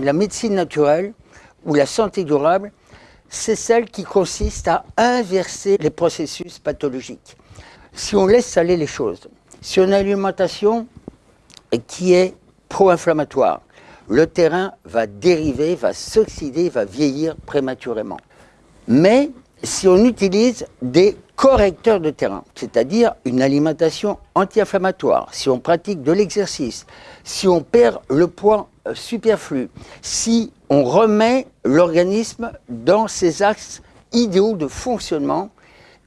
La médecine naturelle ou la santé durable, c'est celle qui consiste à inverser les processus pathologiques. Si on laisse aller les choses, si on a une alimentation qui est pro-inflammatoire, le terrain va dériver, va s'oxyder, va vieillir prématurément. Mais si on utilise des correcteurs de terrain, c'est-à-dire une alimentation anti-inflammatoire, si on pratique de l'exercice, si on perd le poids euh, superflu, si on remet l'organisme dans ses axes idéaux de fonctionnement,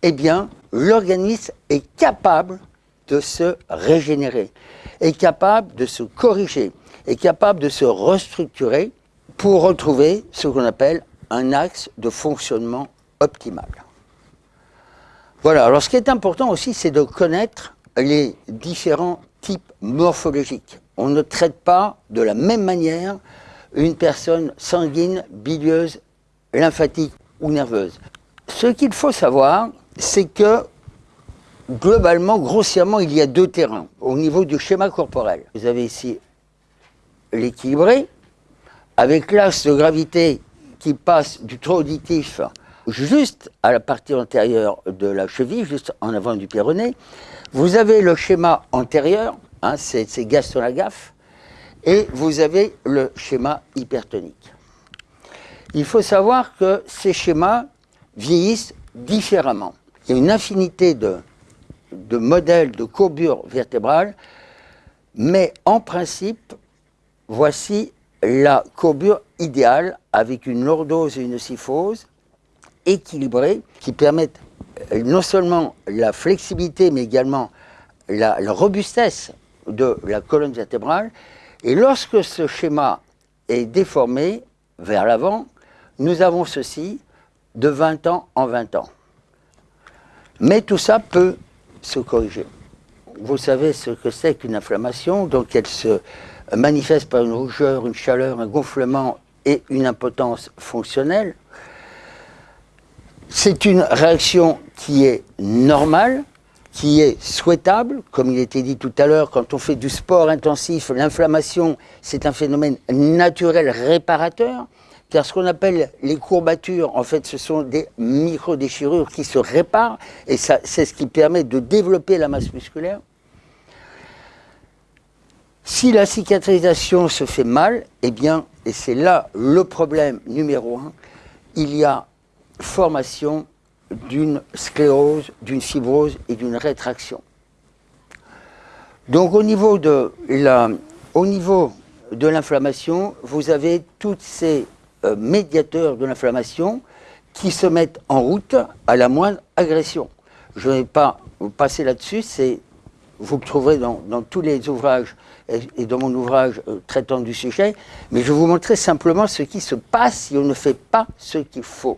eh bien, l'organisme est capable de se régénérer, est capable de se corriger, est capable de se restructurer pour retrouver ce qu'on appelle un axe de fonctionnement optimal. Voilà, alors ce qui est important aussi, c'est de connaître les différents types morphologiques. On ne traite pas de la même manière une personne sanguine, bilieuse, lymphatique ou nerveuse. Ce qu'il faut savoir, c'est que globalement, grossièrement, il y a deux terrains au niveau du schéma corporel. Vous avez ici l'équilibré, avec l'axe de gravité qui passe du tronc auditif juste à la partie antérieure de la cheville, juste en avant du péroné. Vous avez le schéma antérieur, hein, c'est Gaston Lagaffe, et vous avez le schéma hypertonique. Il faut savoir que ces schémas vieillissent différemment. Il y a une infinité de, modèles de courbure vertébrale, mais en principe, voici la courbure idéale avec une lordose et une syphose équilibrés qui permettent euh, non seulement la flexibilité, mais également la, robustesse de la colonne vertébrale. Et lorsque ce schéma est déformé vers l'avant, nous avons ceci de 20 ans en 20 ans. Mais tout ça peut se corriger. Vous savez ce que c'est qu'une inflammation, donc elle se manifeste par une rougeur, une chaleur, un gonflement et une impotence fonctionnelle. C'est une réaction qui est normale, qui est souhaitable. Comme il était dit tout à l'heure, quand on fait du sport intensif, l'inflammation, c'est un phénomène naturel réparateur. Car ce qu'on appelle les courbatures, en fait, ce sont des micro-déchirures qui se réparent, et c'est ce qui permet de développer la masse musculaire. Si la cicatrisation se fait mal, eh bien, et c'est là le problème numéro un, il y a formation d'une sclérose, d'une fibrose et d'une rétraction. Donc au niveau de l'inflammation, vous avez tous ces euh, médiateurs de l'inflammation qui se mettent en route à la moindre agression. Je ne vais pas passer là-dessus, vous le trouverez dans, tous les ouvrages et, dans mon ouvrage euh, traitant du sujet, mais je vais vous montrer simplement ce qui se passe si on ne fait pas ce qu'il faut.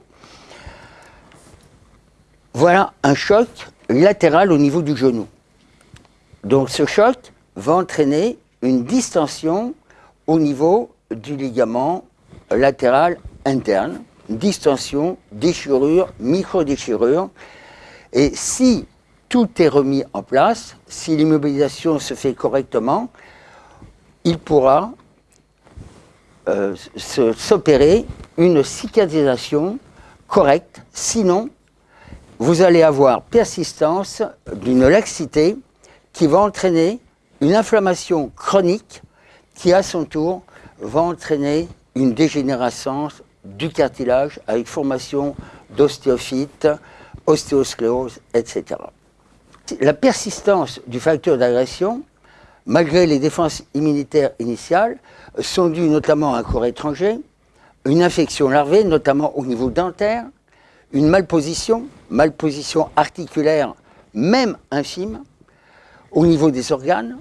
Voilà un choc latéral au niveau du genou. Donc ce choc va entraîner une distension au niveau du ligament latéral interne, distension, déchirure, micro-déchirure. Et si tout est remis en place, si l'immobilisation se fait correctement, il pourra euh, s'opérer une cicatrisation correcte. Sinon, vous allez avoir persistance d'une laxité qui va entraîner une inflammation chronique qui, à son tour, va entraîner une dégénérescence du cartilage avec formation d'ostéophytes, ostéosclérose, etc. La persistance du facteur d'agression, malgré les défenses immunitaires initiales, sont dues notamment à un corps étranger, une infection larvée, notamment au niveau dentaire, une malposition, malposition articulaire, même infime, au niveau des organes,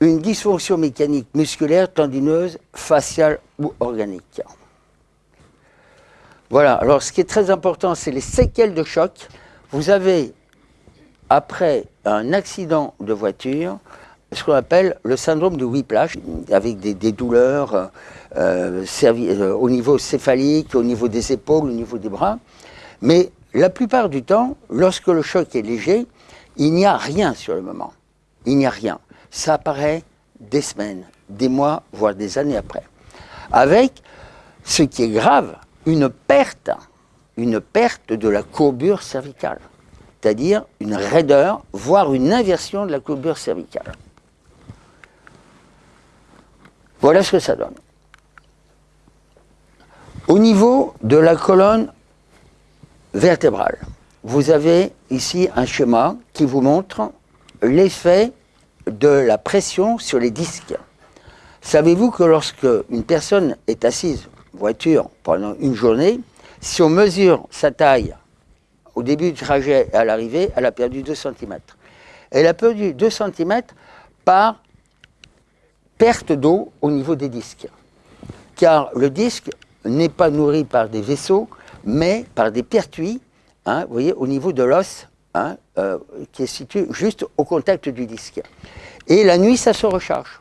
une dysfonction mécanique musculaire, tendineuse, faciale ou organique. Voilà, alors ce qui est très important, c'est les séquelles de choc. Vous avez, après un accident de voiture, ce qu'on appelle le syndrome de whiplash, avec des, douleurs euh, euh, au niveau céphalique, au niveau des épaules, au niveau des bras. Mais la plupart du temps, lorsque le choc est léger, il n'y a rien sur le moment. Il n'y a rien. Ça apparaît des semaines, des mois, voire des années après. avec ce qui est grave, une perte, de la courbure cervicale, c'est-à-dire une raideur, voire une inversion de la courbure cervicale. Voilà ce que ça donne. Au niveau de la colonne vertébrale, vous avez ici un schéma qui vous montre l'effet de la pression sur les disques. Savez-vous que lorsque une personne est assise en voiture pendant une journée, si on mesure sa taille au début du trajet et à l'arrivée, elle a perdu 2 cm. Elle a perdu 2 cm par perte d'eau au niveau des disques. Car le disque n'est pas nourri par des vaisseaux, mais par des pertuis, hein, vous voyez, au niveau de l'os, hein, euh, qui est situé juste au contact du disque. Et la nuit, ça se recharge.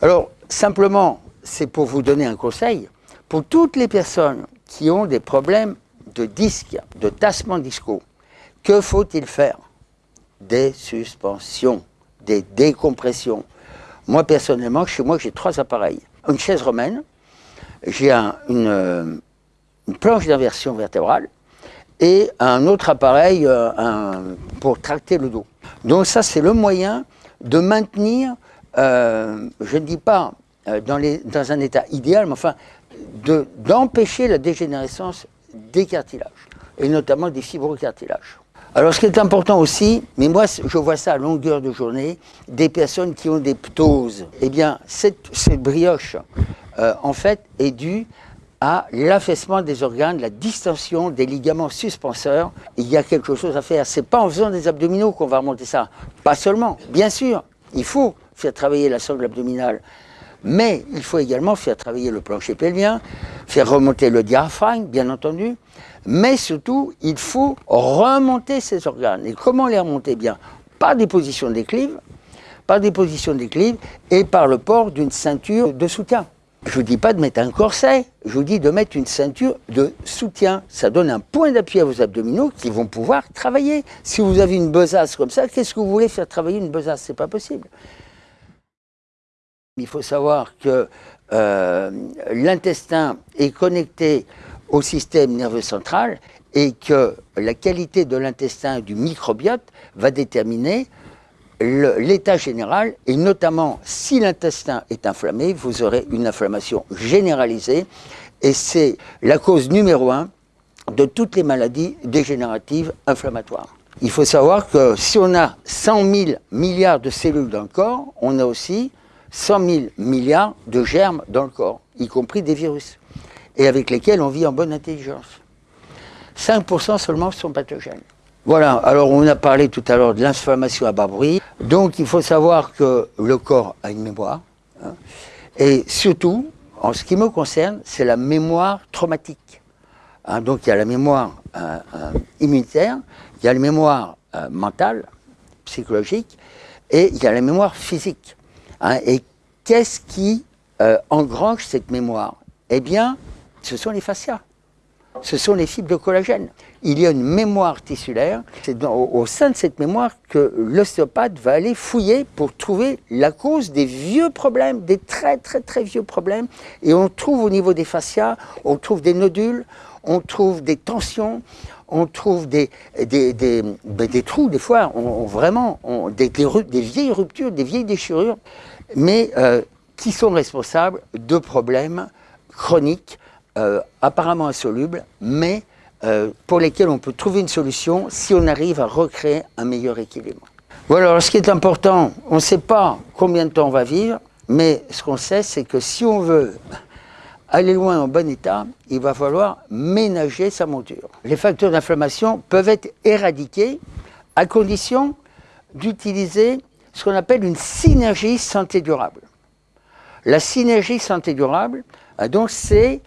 Alors, simplement, c'est pour vous donner un conseil, pour toutes les personnes qui ont des problèmes de disque, de tassement disco, que faut-il faire? Des suspensions, des décompressions. Moi, personnellement, chez moi, j'ai trois appareils. Une chaise romaine, j'ai une, planche d'inversion vertébrale et un autre appareil euh, pour tracter le dos. Donc ça, c'est le moyen de maintenir, euh, je ne dis pas euh, dans, un état idéal, mais enfin, d'empêcher la dégénérescence des cartilages, et notamment des fibrocartilages. Alors ce qui est important aussi, mais moi je vois ça à longueur de journée, des personnes qui ont des ptoses. Eh bien, cette, brioche, en fait, est due à l'affaissement des organes, la distension des ligaments suspenseurs. Il y a quelque chose à faire. C'est pas en faisant des abdominaux qu'on va remonter ça. Pas seulement, bien sûr, il faut faire travailler la sangle abdominale, mais il faut également faire travailler le plancher pelvien, faire remonter le diaphragme, bien entendu, mais surtout, il faut remonter ces organes. Et comment les remonter? Bien Par des positions d'équilibre, par des positions d'équilibre et par le port d'une ceinture de soutien. Je ne vous dis pas de mettre un corset, je vous dis de mettre une ceinture de soutien. Ça donne un point d'appui à vos abdominaux qui vont pouvoir travailler. Si vous avez une besace comme ça, qu'est-ce que vous voulez faire travailler une besace? Ce n'est pas possible. Il faut savoir que euh, l'intestin est connecté au système nerveux central et que la qualité de l'intestin du microbiote va déterminer l'état général, et notamment si l'intestin est inflammé, vous aurez une inflammation généralisée, et c'est la cause numéro un de toutes les maladies dégénératives inflammatoires. Il faut savoir que si on a 100 000 milliards de cellules dans le corps, on a aussi 100 000 milliards de germes dans le corps, y compris des virus, et avec lesquels on vit en bonne intelligence. 5% seulement sont pathogènes. Voilà, alors on a parlé tout à l'heure de l'inflammation à bas bruit. Donc il faut savoir que le corps a une mémoire. Hein. et surtout, en ce qui me concerne, c'est la mémoire traumatique. Hein. donc il y a la mémoire euh, euh, immunitaire, il y a la mémoire euh, mentale, psychologique, et il y a la mémoire physique. Hein. et qu'est-ce qui engrange cette mémoire? Eh bien, ce sont les fascias ce sont les fibres de collagène. Il y a une mémoire tissulaire. C'est au, sein de cette mémoire que l'ostéopathe va aller fouiller pour trouver la cause des vieux problèmes, des très très très vieux problèmes. Et on trouve au niveau des fascias, on trouve des nodules, on trouve des tensions, on trouve des, ben, trous, des fois, vraiment, des, des, vieilles ruptures, des vieilles déchirures, mais euh, qui sont responsables de problèmes chroniques euh, apparemment insolubles, mais euh, pour lesquels on peut trouver une solution si on arrive à recréer un meilleur équilibre. Voilà, alors ce qui est important, on ne sait pas combien de temps on va vivre, mais ce qu'on sait, c'est que si on veut aller loin en bon état, il va falloir ménager sa monture. Les facteurs d'inflammation peuvent être éradiqués à condition d'utiliser ce qu'on appelle une synergie santé durable. La synergie santé durable, euh, donc c'est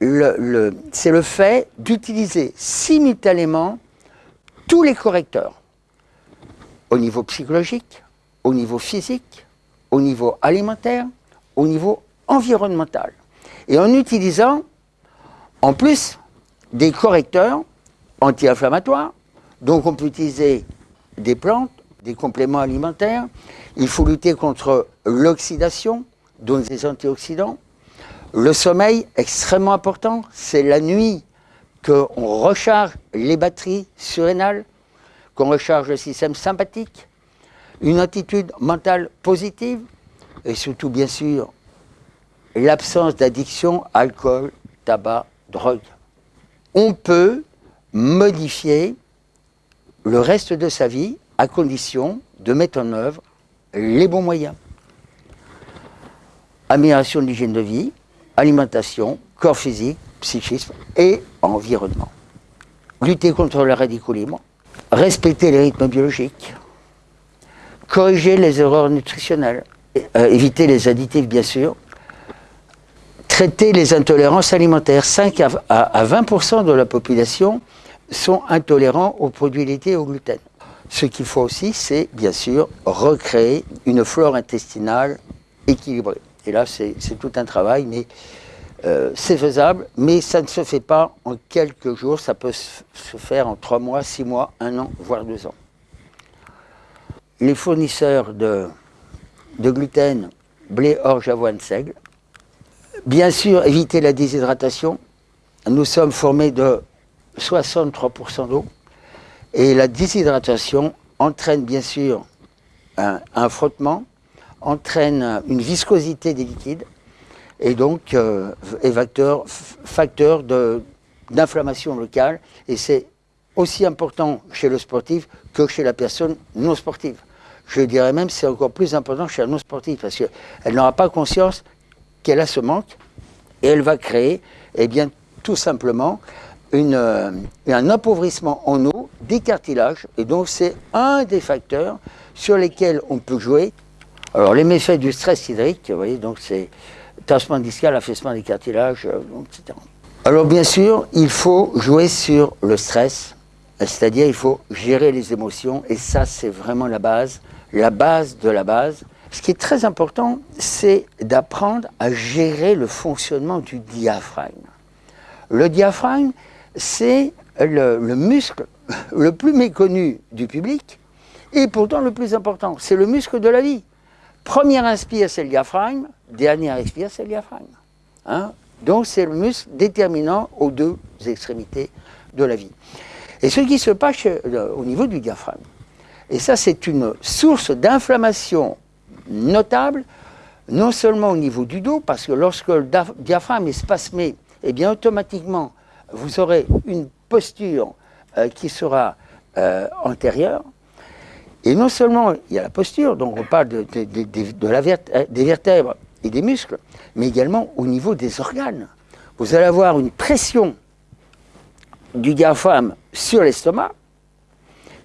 c'est le fait d'utiliser simultanément tous les correcteurs, au niveau psychologique, au niveau physique, au niveau alimentaire, au niveau environnemental. Et en utilisant, en plus, des correcteurs anti-inflammatoires, donc on peut utiliser des plantes, des compléments alimentaires, il faut lutter contre l'oxydation, donc des antioxydants. Le sommeil, extrêmement important, c'est la nuit qu'on recharge les batteries surrénales, qu'on recharge le système sympathique, une attitude mentale positive, et surtout, bien sûr, l'absence d'addiction, alcool, tabac, drogue. On peut modifier le reste de sa vie à condition de mettre en œuvre les bons moyens. Amélioration de l'hygiène de vie, alimentation, corps physique, psychisme et environnement. Lutter contre le radicalisme, respecter les rythmes biologiques, corriger les erreurs nutritionnelles, euh, éviter les additifs bien sûr, traiter les intolérances alimentaires. 5 à 20% de la population sont intolérants aux produits laitiers et au gluten. Ce qu'il faut aussi, c'est bien sûr recréer une flore intestinale équilibrée. Et là, c'est tout un travail, mais euh, c'est faisable, mais ça ne se fait pas en quelques jours, ça peut se faire en trois mois, six mois, un an, voire deux ans. Les fournisseurs de, de gluten, blé, orge, avoine, seigle. Bien sûr, éviter la déshydratation. Nous sommes formés de 63% d'eau. Et la déshydratation entraîne bien sûr un, frottement, entraîne une viscosité des liquides et donc euh, est facteur, facteur d'inflammation locale. Et c'est aussi important chez le sportif que chez la personne non sportive. Je dirais même que c'est encore plus important chez la non sportive parce qu'elle n'aura pas conscience qu'elle a ce manque et elle va créer, eh bien, tout simplement, une, euh, un appauvrissement en eau des cartilages. Et donc, c'est un des facteurs sur lesquels on peut jouer. Alors, les méfaits du stress hydrique, vous voyez, donc c'est tassement discal, affaissement des cartilages, euh, etc. Alors, bien sûr, il faut jouer sur le stress, c'est-à-dire il faut gérer les émotions, et ça, c'est vraiment la base, la base de la base. Ce qui est très important, c'est d'apprendre à gérer le fonctionnement du diaphragme. Le diaphragme, c'est le, muscle le plus méconnu du public et pourtant le plus important. C'est le muscle de la vie. Première inspire, c'est le diaphragme. Dernière expire, c'est le diaphragme. Hein. Donc c'est le muscle déterminant aux deux extrémités de la vie. Et ce qui se passe euh, au niveau du diaphragme, et ça c'est une source d'inflammation notable, non seulement au niveau du dos, parce que lorsque le diaphragme est spasmé, eh bien automatiquement vous aurez une posture euh, qui sera euh, antérieure. Et non seulement il y a la posture, donc on parle de, la euh, des vertèbres et des muscles, mais également au niveau des organes. Vous allez avoir une pression du diaphragme sur l'estomac.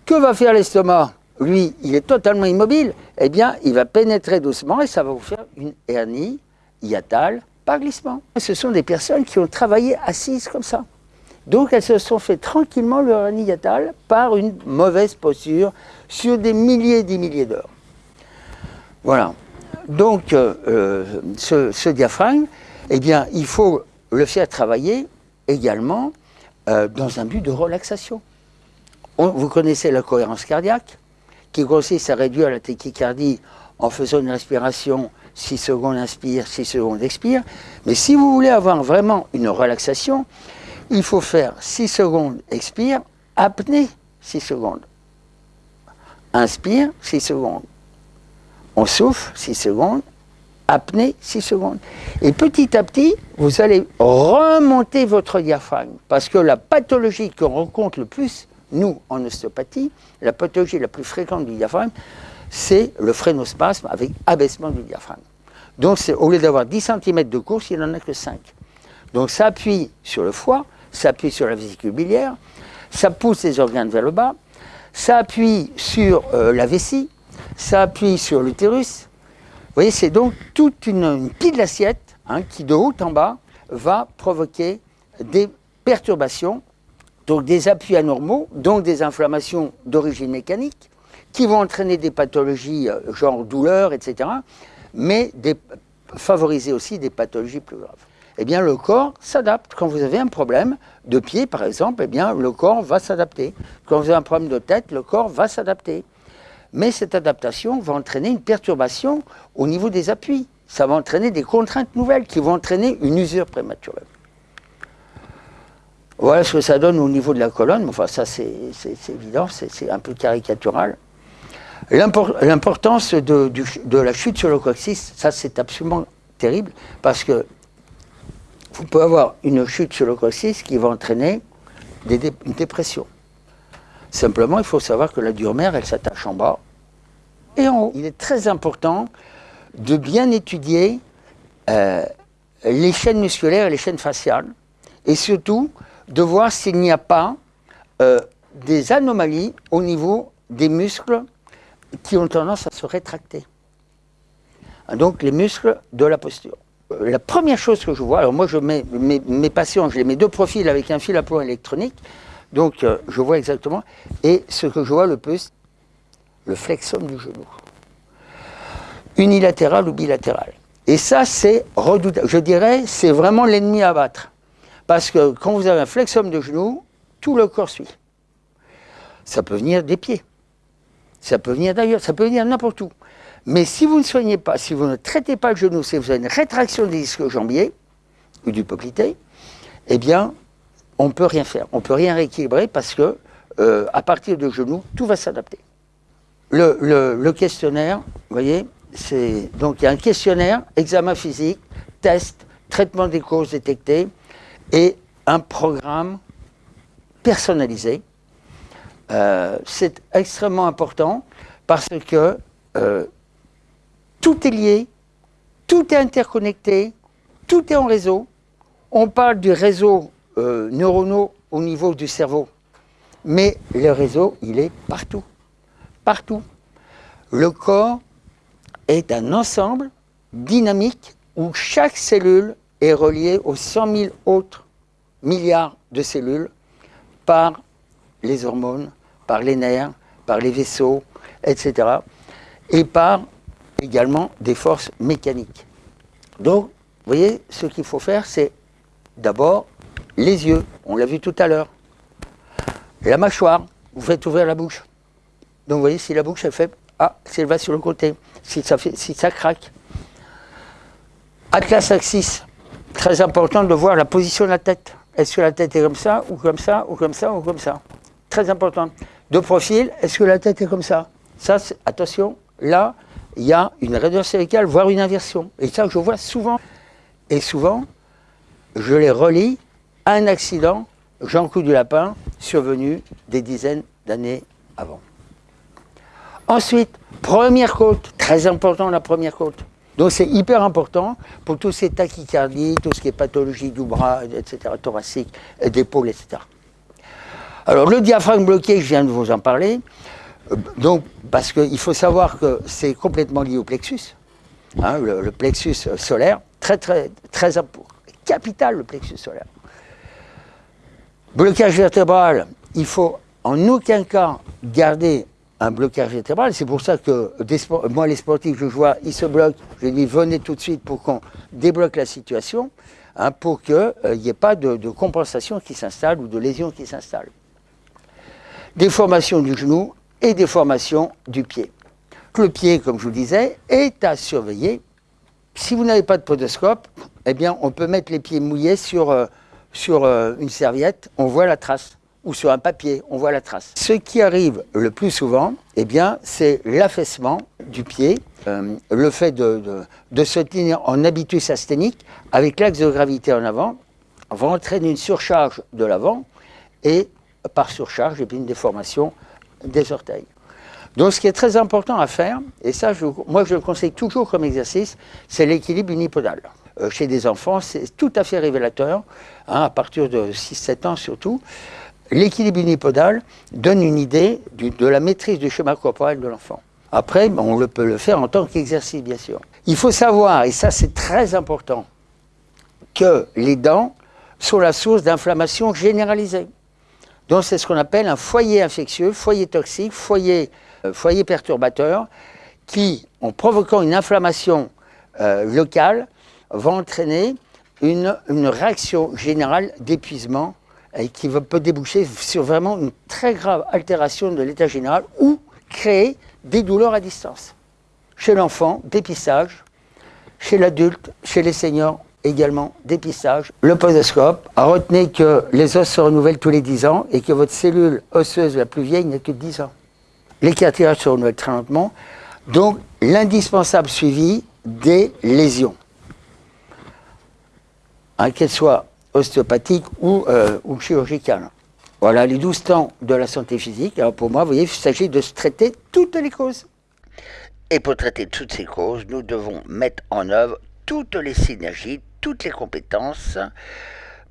Que va faire l'estomac? Lui, il est totalement immobile. Eh bien, il va pénétrer doucement et ça va vous faire une hernie hiatale par glissement. Ce sont des personnes qui ont travaillé assises comme ça. Donc elles se sont fait tranquillement leur aniatale par une mauvaise posture sur des milliers et des milliers d'heures. Voilà. Donc euh, euh, ce, diaphragme, eh bien, il faut le faire travailler également euh, dans un but de relaxation. vous connaissez la cohérence cardiaque, qui consiste à réduire la tachycardie en faisant une respiration 6 secondes inspire, 6 secondes expire. Mais si vous voulez avoir vraiment une relaxation, il faut faire 6 secondes, expire, apnée 6 secondes. Inspire 6 secondes. On souffle 6 secondes, apnée 6 secondes. Et petit à petit, vous allez remonter votre diaphragme. Parce que la pathologie qu'on rencontre le plus, nous, en ostéopathie, la pathologie la plus fréquente du diaphragme, c'est le phrénospasme avec abaissement du diaphragme. Donc au lieu d'avoir 10 cm de course, il n'en a que 5. Donc ça appuie sur le foie, ça appuie sur la vésicule biliaire, ça pousse les organes vers le bas, ça appuie sur euh, la vessie, ça appuie sur l'utérus. Vous voyez, c'est donc toute une, pile d'assiettes hein, qui, de haut en bas, va provoquer des perturbations, donc des appuis anormaux, donc des inflammations d'origine mécanique, qui vont entraîner des pathologies euh, genre douleur, etc., mais favoriser aussi des pathologies plus graves eh bien le corps s'adapte. Quand vous avez un problème de pied, par exemple, eh bien le corps va s'adapter. Quand vous avez un problème de tête, le corps va s'adapter. Mais cette adaptation va entraîner une perturbation au niveau des appuis. ça va entraîner des contraintes nouvelles qui vont entraîner une usure prématurée. Voilà ce que ça donne au niveau de la colonne. Enfin, ça, c'est évident, c'est un peu caricatural. L'importance de, la chute sur le coccyx, ça, c'est absolument terrible, parce que vous pouvez avoir une chute sur le coccyx qui va entraîner une dépression. Simplement, il faut savoir que la dure mère, elle s'attache en bas et en haut. Il est très important de bien étudier euh, les chaînes musculaires et les chaînes faciales, et surtout de voir s'il n'y a pas euh, des anomalies au niveau des muscles qui ont tendance à se rétracter. Donc les muscles de la posture. Euh, la première chose que je vois, alors moi je mets mes, patients, je les mets deux profils avec un fil à plomb électronique, donc je vois exactement, et ce que je vois le plus, le flexum du genou unilatéral ou bilatéral. Et ça, c'est redoutable. Je dirais, c'est vraiment l'ennemi à battre. Parce que quand vous avez un flexum de genou, tout le corps suit. Ça peut venir des pieds. Ça peut venir d'ailleurs, ça peut venir n'importe où. Mais si vous ne soignez pas, si vous ne traitez pas le genou, si vous avez une rétraction des disques jambiers ou du poplité, eh bien, on ne peut rien faire. On ne peut rien rééquilibrer parce que, euh, à partir du genou, tout va s'adapter. Le, questionnaire, vous voyez, donc il y a un questionnaire, examen physique, test, traitement des causes détectées et un programme personnalisé. Euh, c'est extrêmement important parce que euh, tout est lié, tout est interconnecté, tout est en réseau. On parle du réseau euh, neuronaux au niveau du cerveau, mais le réseau, il est partout, partout. Le corps est un ensemble dynamique où chaque cellule est reliée aux 100 000 autres milliards de cellules par les hormones, par les nerfs, par les vaisseaux, etc. Et par également des forces mécaniques. Donc, vous voyez, ce qu'il faut faire, c'est d'abord les yeux, on l'a vu tout à l'heure. La mâchoire, vous faites ouvrir la bouche. Donc vous voyez, si la bouche est fait, ah, si elle va sur le côté, si ça, si ça craque. Atlas axis, très important de voir la position de la tête. Est-ce que la tête est comme ça, ou comme ça, ou comme ça, ou comme ça? Très important. De profil, est-ce que la tête est comme ça? Ça, attention, là, il y a une raideur cervicale, voire une inversion. Et ça, je vois souvent. Et souvent, je les relis à un accident, Jean Coup du Lapin, survenu des dizaines d'années avant. Ensuite, première côte, très important la première côte. Donc c'est hyper important pour tous ces tachycardies, tout ce qui est pathologie du bras, etc., thoracique, d'épaule, etc. Alors le diaphragme bloqué, je viens de vous en parler, donc parce qu'il faut savoir que c'est complètement lié au plexus, hein, le, plexus solaire, très très très capital le plexus solaire. Blocage vertébral, il faut en aucun cas garder un blocage vertébral. C'est pour ça que moi, les sportifs je vois, ils se bloquent. Je dis venez tout de suite pour qu'on débloque la situation, hein, pour qu'il n'y euh, ait pas de, compensation qui s'installe ou de lésion qui s'installe. Déformation du genou et déformation du pied. Le pied, comme je vous disais, est à surveiller. Si vous n'avez pas de podoscope, eh bien, on peut mettre les pieds mouillés sur, euh, sur euh, une serviette, on voit la trace ou sur un papier, on voit la trace. Ce qui arrive le plus souvent, eh bien, c'est l'affaissement du pied, euh, le fait de, se tenir en habitus asthénique avec l'axe de gravité en avant, va entraîner une surcharge de l'avant et par surcharge, et puis une déformation des orteils. Donc ce qui est très important à faire, et ça moi je le conseille toujours comme exercice, c'est l'équilibre unipodal. Euh, chez des enfants, c'est tout à fait révélateur, hein, à partir de 6-7 ans surtout. L'équilibre unipodal donne une idée de la maîtrise du schéma corporel de l'enfant. Après, on peut le faire en tant qu'exercice, bien sûr. Il faut savoir, et ça c'est très important, que les dents sont la source d'inflammation généralisée. Donc c'est ce qu'on appelle un foyer infectieux, foyer toxique, foyer, euh, perturbateur, qui, en provoquant une inflammation euh, locale, va entraîner une réaction générale d'épuisement et qui peut déboucher sur vraiment une très grave altération de l'état général ou créer des douleurs à distance. Chez l'enfant, dépistage, chez l'adulte, chez les seniors également, dépistage, le podoscope. Retenez que les os se renouvellent tous les 10 ans et que votre cellule osseuse la plus vieille n'a que 10 ans. Les cartilages se renouvellent très lentement. Donc, l'indispensable suivi des lésions, hein, qu'elles soient ostéopathiques ou, euh, ou chirurgicales. Voilà les 12 temps de la santé physique. Alors pour moi, vous voyez, il s'agit de se traiter toutes les causes. Et pour traiter toutes ces causes, nous devons mettre en œuvre toutes les synergies, toutes les compétences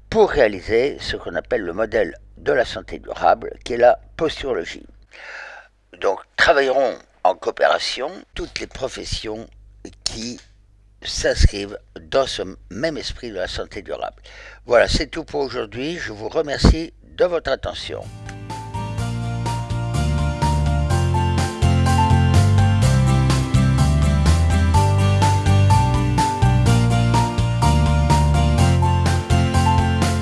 pour réaliser ce qu'on appelle le modèle de la santé durable, qui est la posturologie. Donc, travailleront en coopération toutes les professions qui s'inscrivent dans ce même esprit de la santé durable. Voilà, c'est tout pour aujourd'hui. Je vous remercie de votre attention.